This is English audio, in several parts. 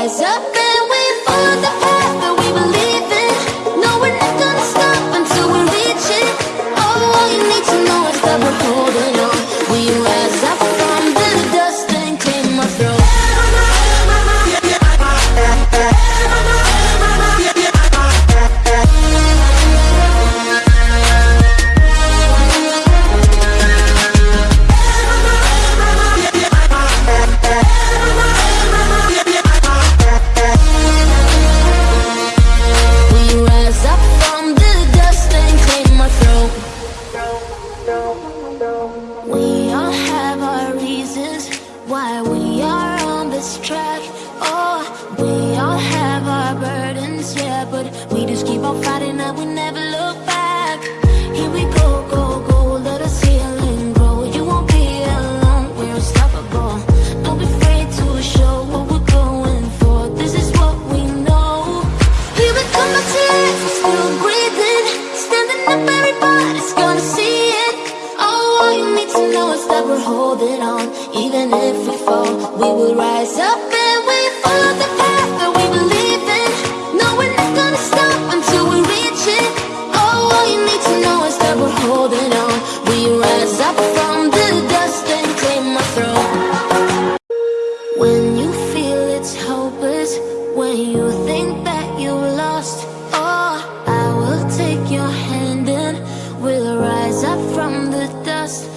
rise up and we follow the We all have our reasons why we are on this track. Oh, we all have our burdens, yeah, but we just keep on fighting holding on. Even if we fall, we will rise up and we follow the path that we believe in. No, we're not gonna stop until we reach it. Oh, all you need to know is that we're holding on. We rise up from the dust and claim our throne. When you feel it's hopeless, when you think that you're lost, oh, I will take your hand and we'll rise up from the dust.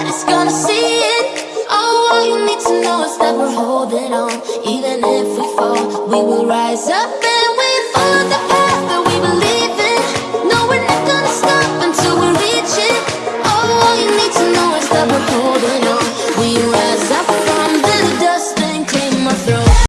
Everybody's gonna see it. All you need to know is that we're holding on. Even if we fall, we will rise up